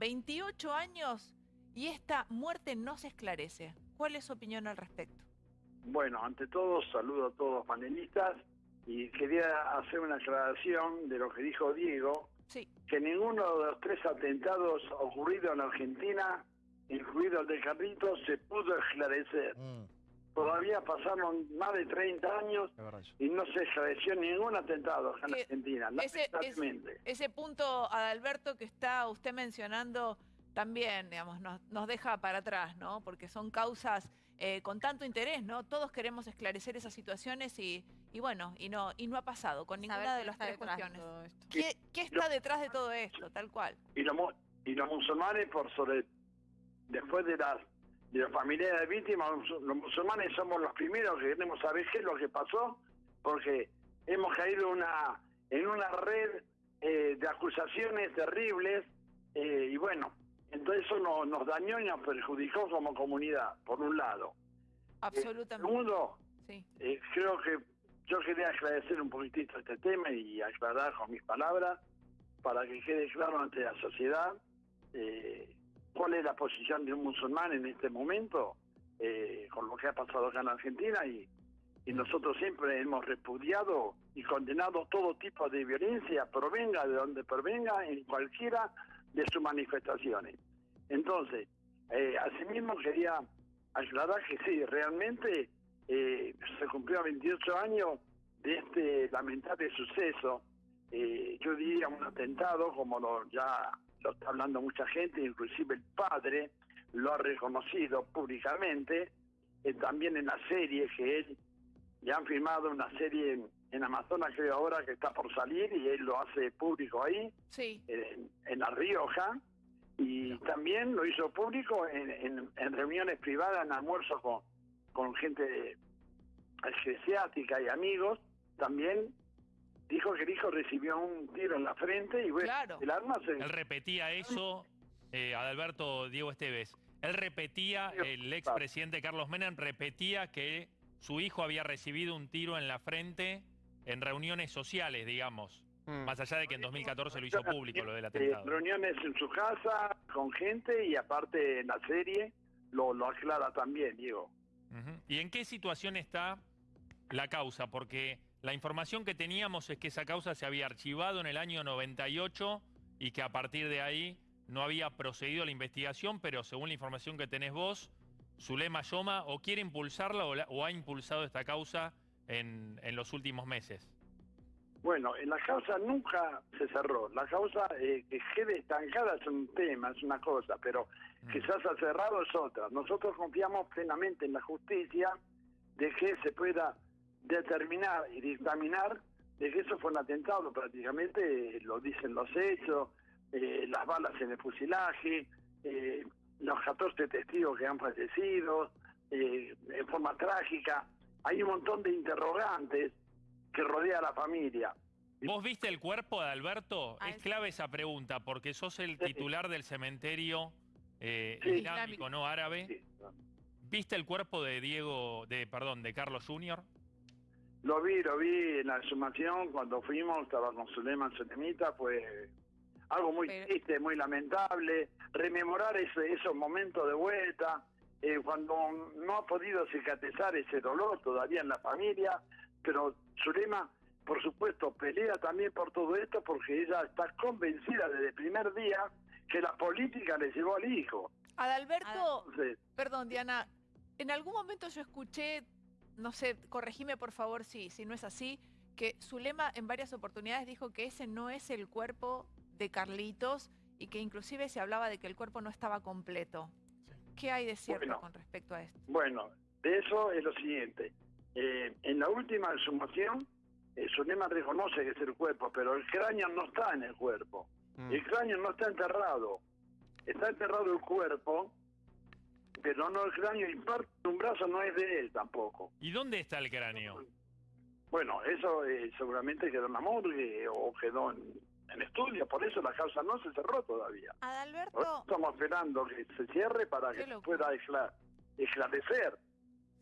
28 años y esta muerte no se esclarece. ¿Cuál es su opinión al respecto? Bueno, ante todo, saludo a todos los panelistas y quería hacer una aclaración de lo que dijo Diego, Sí. que ninguno de los tres atentados ocurridos en Argentina, incluido el de Carlitos, se pudo esclarecer. Mm, Todavía pasaron más de 30 años y no se esclareció ningún atentado acá en Que Argentina, Ese, ese, lamentablemente. ese punto, Adalberto, que está usted mencionando, también, digamos, nos, nos deja para atrás, ¿no? Porque son causas eh, con tanto interés, ¿no? Todos queremos esclarecer esas situaciones y, y bueno, y no, y no ha pasado con ninguna Saber de las tres cuestiones. ¿Qué, qué está detrás de todo esto, tal cual? y y los musulmanes por sobre después de las de los familiares de víctimas los musulmanes somos los primeros que queremos saber qué es lo que pasó porque hemos caído una en una red eh, de acusaciones terribles eh, y bueno entonces eso no- nos dañó y nos perjudicó como comunidad por un lado Absolutamente. segundo Sí. eh, creo que yo quería aclarecer un poquitito este tema y aclarar con mis palabras para que quede claro ante la sociedad eh, cuál es la posición de un musulmán en este momento eh, con lo que ha pasado acá en Argentina y, nosotros siempre hemos repudiado y condenado todo tipo de violencia, provenga de donde provenga, en cualquiera de sus manifestaciones. Entonces, eh, asimismo quería aclarar que sí, realmente eh, se cumplió 28 años de este lamentable suceso. Eh, yo diría un atentado, como lo, ya lo está hablando mucha gente, inclusive el padre lo ha reconocido públicamente, eh, también en la serie que él, ya han firmado una serie en, en Amazonas, creo ahora que está por salir, y él lo hace público ahí, Sí. en, en La Rioja, y también lo hizo público en, en- en reuniones privadas, en almuerzos con, con gente eclesiástica y amigos, también dijo que el hijo recibió un tiro en la frente y bueno, Claro. el arma se... Él repetía eso, eh, Adalberto Diego Esteves. Él repetía, el expresidente Carlos Menem repetía que su hijo había recibido un tiro en la frente en reuniones sociales, digamos. Mm. Más allá de que en 2014 lo hizo público lo del Eh, atentado. reuniones en su casa con gente y aparte en la serie lo, lo aclara también, Diego. ¿Y en qué situación está la causa? Porque la información que teníamos es que esa causa se había archivado en el año 98 y que a partir de ahí no había procedido la investigación, pero según la información que tenés vos, Zulema Yoma o quiere impulsarla o, la- o ha impulsado esta causa en, en los últimos meses. Bueno, en la causa nunca se cerró. La causa eh, que quede estancada es un tema, es una cosa, pero Mm. que se haya cerrado es otra. Nosotros confiamos plenamente en la justicia de que se pueda determinar y dictaminar de que eso fue un atentado, prácticamente eh, lo dicen los hechos, eh, las balas en el fusilaje, eh, los 14 testigos que han fallecido, eh, en forma trágica. Hay un montón de interrogantes que rodea a la familia. ¿Vos viste el cuerpo de Alberto? Ah, Es clave esa pregunta, porque sos el titular del cementerio eh, Sí. islámico, ¿no? Árabe. Sí. ¿Viste el cuerpo de Diego, de perdón, de Carlos Junior? Lo vi, lo vi en la exhumación cuando fuimos, estaba con Suleiman Sulemita, fue algo muy Pero- triste, muy lamentable, rememorar ese, esos momentos de vuelta, eh, cuando no ha podido cicatrizar ese dolor todavía en la familia, pero Zulema, por supuesto, pelea también por todo esto porque ella está convencida desde el primer día que la política le llevó al hijo. Adalberto, Entonces, perdón, Diana, en algún momento yo escuché, no sé, corregime por favor si, si no es así, que Zulema en varias oportunidades dijo que ese no es el cuerpo de Carlitos y que inclusive se hablaba de que el cuerpo no estaba completo. ¿Qué hay de cierto Bueno. con respecto a esto? Bueno, de eso es lo siguiente. Eh, en la última exhumación, eh, Zulema reconoce que es el cuerpo, pero el cráneo no está en el cuerpo. Mm. El cráneo no está enterrado. Está enterrado el cuerpo, pero no el cráneo y parte de un brazo no es de él tampoco. ¿Y dónde está el cráneo? Bueno, eso eh, seguramente quedó en la morgue o quedó en, en estudio, por eso la causa no se cerró todavía. Adalberto, Nosotros Estamos esperando que se cierre para que se pueda escla- esclarecer.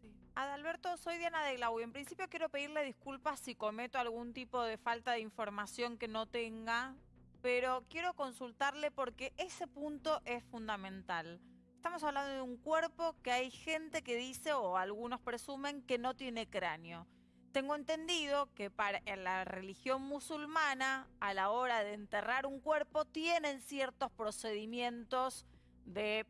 Sí. Adalberto, soy Diana de Glau y en principio quiero pedirle disculpas si cometo algún tipo de falta de información que no tenga pero quiero consultarle porque ese punto es fundamental. Estamos hablando de un cuerpo que hay gente que dice, o algunos presumen, que no tiene cráneo. Tengo entendido que para en la religión musulmana, a la hora de enterrar un cuerpo, tienen ciertos procedimientos de,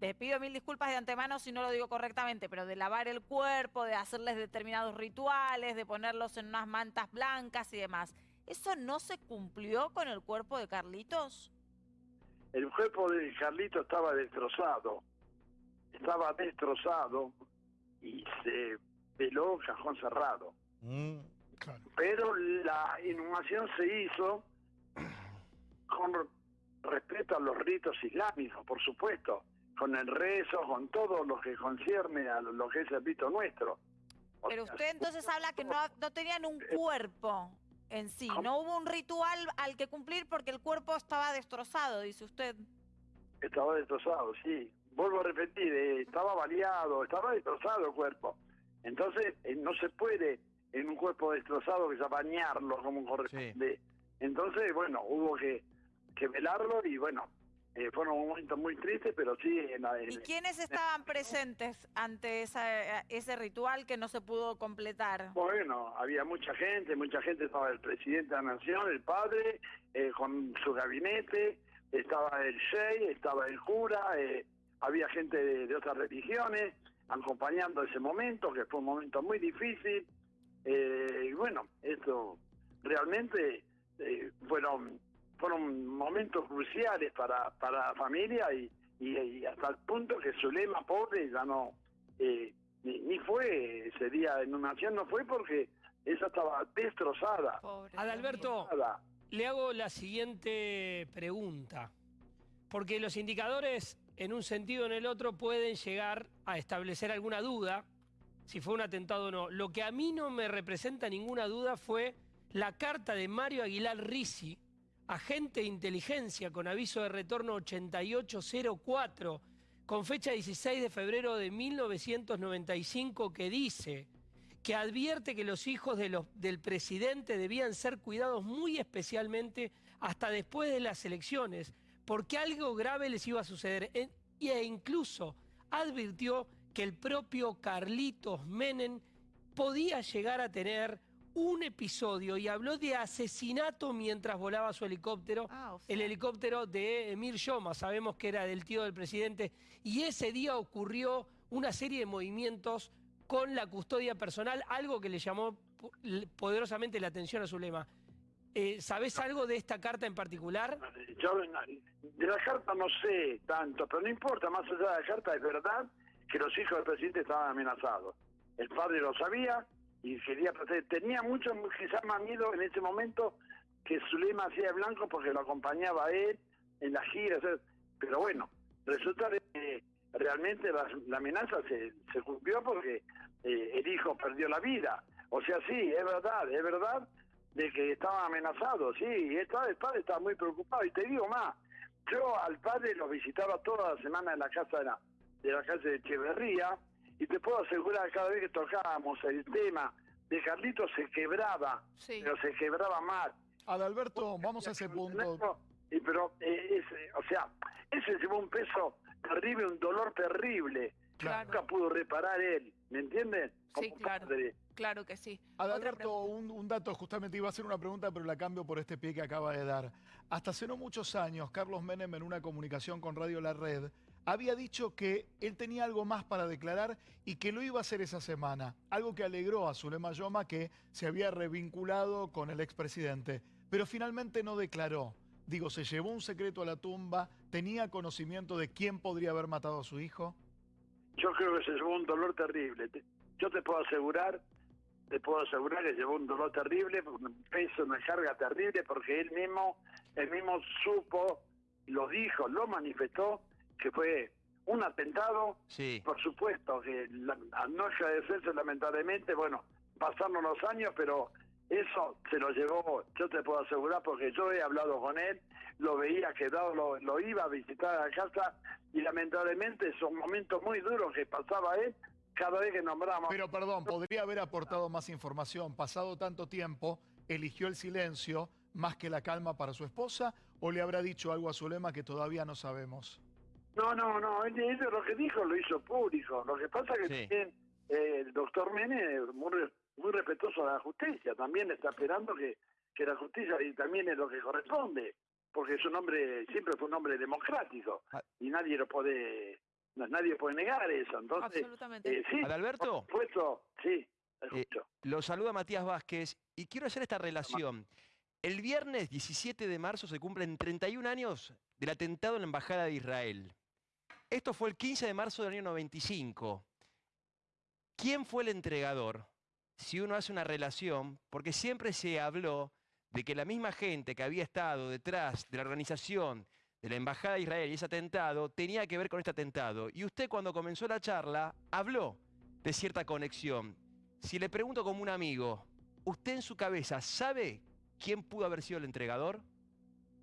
te pido mil disculpas de antemano si no lo digo correctamente, pero de lavar el cuerpo, de hacerles determinados rituales, de ponerlos en unas mantas blancas y demás. ¿Eso no se cumplió con el cuerpo de Carlitos? El cuerpo de Carlito estaba destrozado, estaba destrozado y se veló cajón cerrado. Mm, claro. Pero la inhumación se hizo con respeto a los ritos islámicos, por supuesto, con el rezo, con todo lo que concierne a lo que es el rito nuestro. Pero usted entonces habla que no, no tenían un cuerpo en sí, no hubo un ritual al que cumplir porque el cuerpo estaba destrozado, dice usted. Estaba destrozado, sí. Vuelvo a repetir, eh, estaba baleado, estaba destrozado el cuerpo. Entonces, eh, no se puede en un cuerpo destrozado que sea bañarlo como corresponde. Entonces, bueno, hubo que, que velarlo y bueno, eh, fueron momentos muy tristes, pero sí en la- en- ¿Y quiénes estaban presentes ante esa- ese ritual que no se pudo completar? Bueno, había mucha gente, mucha gente, estaba el presidente de la nación, el padre, eh, con su gabinete, estaba el shey, estaba el cura, eh, había gente de, de otras religiones acompañando ese momento, que fue un momento muy difícil. eh, y bueno, esto realmente eh, fueron fueron momentos cruciales para, para la familia y, y- y hasta el punto que Zulema, pobre, ya no... eh, ni, ni fue ese día de inhumación, no fue porque esa estaba destrozada. Pobre Adalberto, destrozada. le hago la siguiente pregunta. Porque los indicadores, en un sentido o en el otro, pueden llegar a establecer alguna duda si fue un atentado o no. Lo que a mí no me representa ninguna duda fue la carta de Mario Aguilar Risi, agente de inteligencia con aviso de retorno 8804, con fecha 16 de febrero de 1995, que dice que advierte que los hijos del presidente debían ser cuidados muy especialmente hasta después de las elecciones, porque algo grave les iba a suceder. E, e incluso advirtió que el propio Carlitos Menem podía llegar a tener un episodio y habló de asesinato mientras volaba su helicóptero Ah, o el helicóptero de Emir Yoma, sabemos que era del tío del presidente, y ese día ocurrió una serie de movimientos con la custodia personal, algo que le llamó poderosamente la atención a Zulema. Eh, ¿Sabés algo de esta carta en particular? Yo de la carta no sé tanto, pero no importa, más allá de la carta es verdad que los hijos del presidente estaban amenazados. El padre lo sabía y quería proteger. Tenía mucho, quizás más miedo en ese momento que Zulema hacía de blanco porque lo acompañaba a él en las giras. eh, Pero bueno, resulta que realmente la, la amenaza se, se cumplió porque eh, el hijo perdió la vida. O sea, sí, es verdad, es verdad de que estaban amenazados, sí, y el padre, estaba muy preocupado. Y te digo más, yo al padre lo visitaba toda la semana en la casa de la, de la calle de Echeverría, y te puedo asegurar cada vez que tocábamos el tema de Carlitos se quebraba, sí. pero se quebraba mal. Adalberto, vamos a ese punto. Y pero, eh, ese, o sea, ese llevó un peso terrible, un dolor terrible. Claro. Nunca pudo reparar él, ¿me entienden? Sí, claro. padre. Claro que sí. Adalberto, un, un dato, justamente iba a hacer una pregunta, pero la cambio por este pie que acaba de dar. Hasta hace no muchos años, Carlos Menem, en una comunicación con Radio La Red, había dicho que él tenía algo más para declarar y que lo iba a hacer esa semana. Algo que alegró a Zulema Yoma, que se había revinculado con el expresidente. Pero finalmente no declaró. Digo, se llevó un secreto a la tumba, tenía conocimiento de quién podría haber matado a su hijo. Yo creo que se llevó un dolor terrible. Te- Yo te puedo asegurar, te puedo asegurar que llevó un dolor terrible, un peso, una carga terrible, porque él mismo, él mismo supo, lo dijo, lo manifestó, que fue un atentado. Sí. Por supuesto que la- al no agradecerse lamentablemente, bueno, pasaron los años, pero eso se lo llevó, yo te puedo asegurar, porque yo he hablado con él, lo veía quedado, lo, lo iba a visitar a la casa, y lamentablemente son momentos muy duros que pasaba él cada vez que nombramos. Pero perdón, podría haber aportado más información. Pasado tanto tiempo, eligió el silencio más que la calma para su esposa o le habrá dicho algo a Zulema que todavía no sabemos? No, no, no, él, él lo que dijo lo hizo público. Lo que pasa es que Sí. también eh, el doctor Mene, muy, muy respetuoso de la justicia, también está esperando que, que la justicia y también es lo que corresponde, porque es un hombre, siempre fue un hombre democrático Ah. y nadie lo puede, no- nadie puede negar eso. Entonces, Absolutamente. eh, sí, Adalberto, por supuesto, sí, escucho. lo saluda Matías Vázquez y quiero hacer esta relación. El viernes 17 de marzo se cumplen 31 años del atentado en la Embajada de Israel. Esto fue el 15 de marzo del año 95. ¿Quién fue el entregador? Si uno hace una relación, porque siempre se habló de que la misma gente que había estado detrás de la organización de la Embajada de Israel y ese atentado tenía que ver con este atentado. Y usted cuando comenzó la charla habló de cierta conexión. Si le pregunto como un amigo, ¿usted en su cabeza sabe quién pudo haber sido el entregador?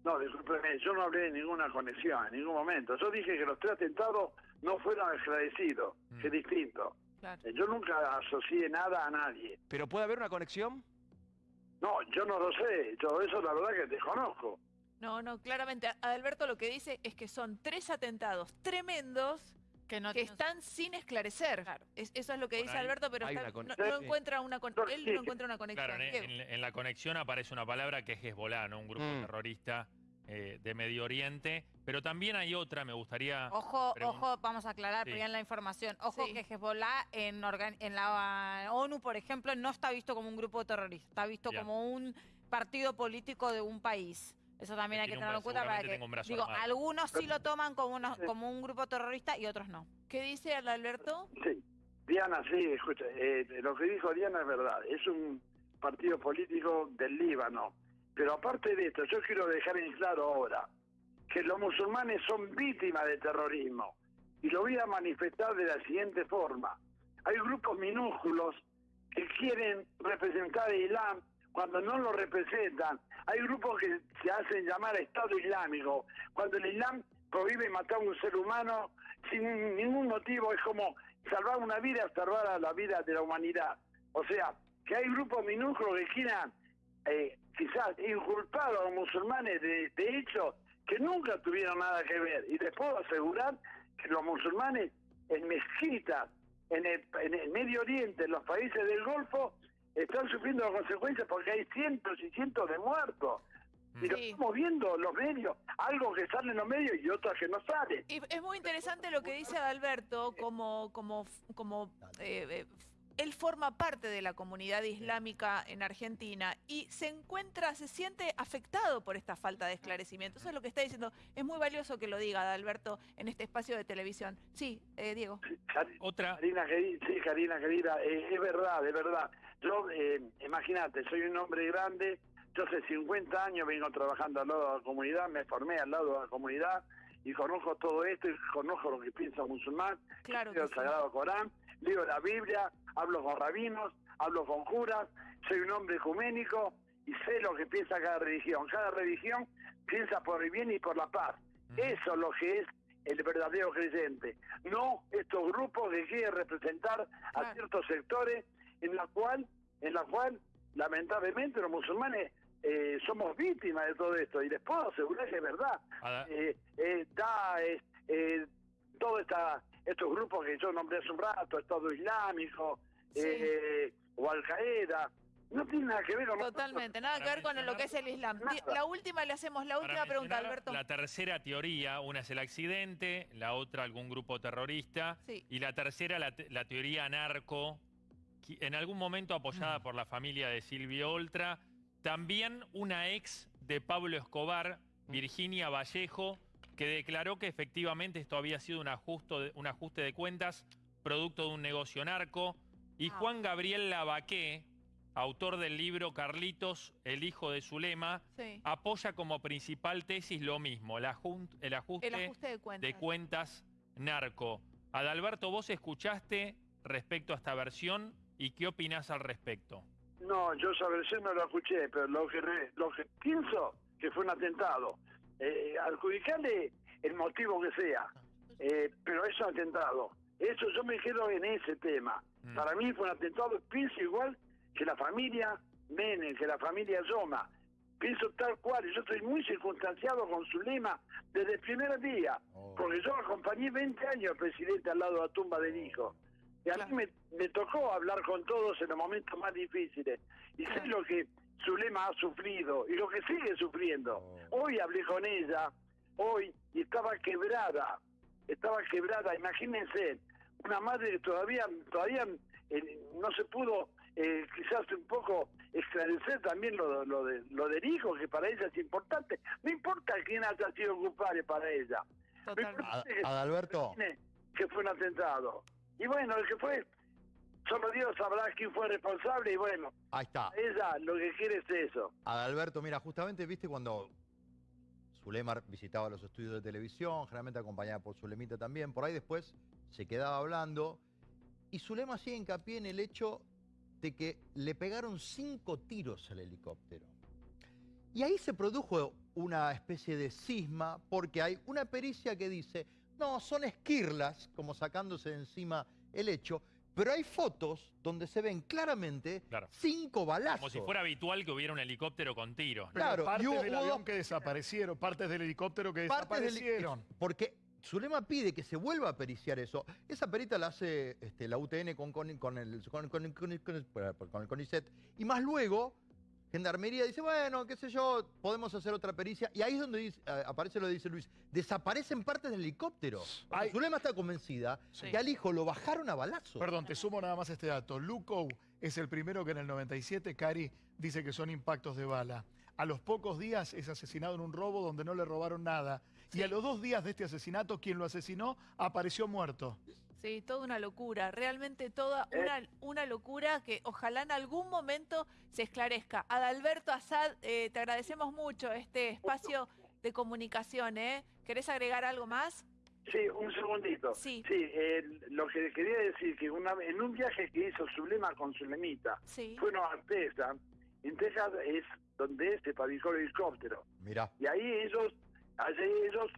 No, discúlpeme, yo no hablé de ninguna conexión en ningún momento. Yo dije que los tres atentados no fueron esclarecidos, que es Mm. distinto. Claro. Eh, Yo nunca asocié nada a nadie. ¿Pero puede haber una conexión? No, yo no lo sé. Yo eso la verdad que desconozco. No, no, claramente. Adalberto lo que dice es que son tres atentados tremendos Que no que tiene- están sin esclarecer. Claro. Es- eso es lo que Por dice ahí Alberto, pero está- no, encuentra una con- No, él sí, no encuentra una conexión. Claro, en, Diego. en- en la conexión aparece una palabra que es Hezbollah, ¿no? Un grupo Mm. terrorista eh, de Medio Oriente. Pero también hay otra, me gustaría... Ojo, ojo, vamos a aclarar Sí. bien la información. Ojo Sí. que Hezbollah en, organ- en la ONU, por ejemplo, no está visto como un grupo terrorista, está visto Bien. como un partido político de un país. Eso también hay que tenerlo en cuenta para que tenga un brazo digo, armado. algunos sí lo toman como uno- Sí. como un grupo terrorista y otros no. ¿Qué dice Adalberto? Sí. Diana, sí, escucha, eh, lo que dijo Diana es verdad. Es un partido político del Líbano. Pero aparte de esto, yo quiero dejar en claro ahora que los musulmanes son víctimas de terrorismo. Y lo voy a manifestar de la siguiente forma. Hay grupos minúsculos que quieren representar el Islam cuando no lo representan. Hay grupos que se hacen llamar Estado Islámico, cuando el Islam prohíbe matar a un ser humano sin ningún motivo, es como salvar una vida, salvar a la vida de la humanidad. O sea, que hay grupos minúsculos que quieran eh, quizás inculpar a los musulmanes de, de hechos que nunca tuvieron nada que ver. Y les puedo asegurar que los musulmanes en mezquitas, en el, en el Medio Oriente, en los países del Golfo, están sufriendo las consecuencias porque hay cientos y cientos de muertos. Y lo estamos viendo en los medios, algo que sale en los medios y otras que no sale. Y es muy interesante lo que dice Adalberto, como, como, como eh, eh, él forma parte de la comunidad islámica en Argentina y se encuentra, se siente afectado por esta falta de esclarecimiento. Eso es lo que está diciendo. Es muy valioso que lo diga Adalberto en este espacio de televisión. Sí, eh, Diego. Otra... Karina, queri- sí, Karina, querida, eh, es verdad, es verdad. Yo, eh, imagínate, soy un hombre grande, yo hace 50 años vengo trabajando al lado de la comunidad, me formé al lado de la comunidad y conozco todo esto y conozco lo que piensa un musulmán, Claro que el sí. Sagrado Corán, leo la Biblia, hablo con rabinos, hablo con curas, soy un hombre ecuménico y sé lo que piensa cada religión. Cada religión piensa por el bien y por la paz. Ujú. Eso es lo que es el verdadero creyente. No estos grupos que quieren representar a ciertos sectores en la cual, en la cual lamentablemente los musulmanes eh, somos víctimas de todo esto. Y les puedo asegurar que es verdad. Eh, eh, está eh, eh, todo esta, estos grupos que yo nombré hace un rato, Estado Islámico Sí. eh, o Al Qaeda, no tiene nada que ver con nosotros. Totalmente, nada que ver con lo que es el Islam. Nada. La última le hacemos, la Para última pregunta, Alberto. La tercera teoría, una es el accidente, la otra algún grupo terrorista, Sí. y la tercera la, te- la teoría narco, qui- en algún momento apoyada Mm. por la familia de Silvio Oltra, también una ex de Pablo Escobar, Mm. Virginia Vallejo, que declaró que efectivamente esto había sido un, ajusto de- un ajuste de cuentas producto de un negocio narco, y Ah. Juan Gabriel Lavaqué, autor del libro Carlitos, el hijo de Zulema, Sí. apoya como principal tesis lo mismo, el, ajuste, El ajuste de cuentas. de cuentas narco. Adalberto, vos escuchaste respecto a esta versión y qué opinás al respecto. No, yo esa versión no la escuché, pero lo que, re- lo que pienso que fue un atentado. Eh, adjudicarle el motivo que sea, eh, pero es un atentado. Eso yo me quedo en ese tema. Mm. Para mí fue un atentado, pienso igual que la familia Menem, que la familia Yoma. pienso tal cual, yo estoy muy circunstanciado con su lema desde el primer día, Oh. porque yo acompañé 20 años al presidente al lado de la tumba del hijo. Y a Claro. mí me, me tocó hablar con todos en los momentos más difíciles. Y sé lo que Zulema ha sufrido y lo que sigue sufriendo. Oh. Hoy hablé con ella, hoy, y estaba quebrada, estaba quebrada. Imagínense, una madre que todavía, todavía eh, no se pudo eh, quizás un poco esclarecer también lo, lo, de, lo del hijo, que para ella es importante. No importa quién haya sido culpable para ella. Totalmente. Adalberto, que fue un atentado. Y bueno, el que fue, solo Dios sabrá quién fue responsable y bueno, ahí está. ella lo que quiere es eso. Adalberto, mira, justamente viste cuando Zulemar visitaba los estudios de televisión, generalmente acompañada por Zulemita también, por ahí después se quedaba hablando, y Zulema hacía hincapié en el hecho de que le pegaron cinco tiros al helicóptero. Y ahí se produjo una especie de cisma, porque hay una pericia que dice, no, son esquirlas, como sacándose de encima el hecho, pero hay fotos donde se ven claramente Claro. cinco balazos. Como si fuera habitual que hubiera un helicóptero con tiros. Claro, y partes hubo- del hubo avión dos- que desaparecieron, partes del helicóptero que Partes del- desaparecieron. porque Zulema pide que se vuelva a periciar eso. Esa perita la hace este, la UTN con, con, con el, con, con- con- con- con el CONICET. Y más luego, Gendarmería dice, bueno, qué sé yo, podemos hacer otra pericia. Y ahí es donde dice- aparece lo que dice Luis. Desaparecen partes del helicóptero. Ay. Zulema está convencida Sí. que al hijo lo bajaron a balazo. Perdón, te sumo nada más este dato. Luco es el primero que en el 97, Cari, dice que son impactos de bala. A los pocos días es asesinado en un robo donde no le robaron nada. Y a los dos días de este asesinato, quien lo asesinó apareció muerto. Sí, toda una locura, realmente toda Eh. una, una locura que ojalá en algún momento se esclarezca. Adalberto Azad, eh, te agradecemos mucho este espacio de comunicación. ¿eh? ¿Querés agregar algo más? Sí, un segundito. Sí. eh, lo que quería decir que una, vez- en un viaje que hizo Zulema con Zulemita, Sí. fueron a Texas, en Texas es donde se fabricó el helicóptero. Mirá. Y ahí ellos, allí ellos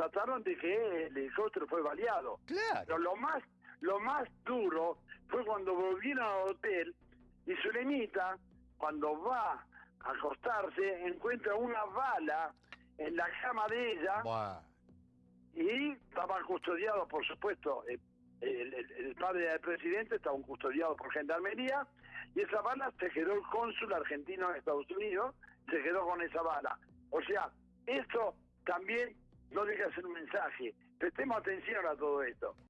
constataron de que el helicóptero fue baleado. Claro. Pero lo más, lo más duro fue cuando volvieron al hotel y Zulemita, cuando va a acostarse, encuentra una bala en la cama de ella Buah. y estaban custodiados, por supuesto, eh, el, el- el padre del presidente estaba custodiado por gendarmería y esa bala se quedó el cónsul argentino en Estados Unidos, se quedó con esa bala. O sea, esto también no deja de ser un mensaje. Prestemos atención a todo esto.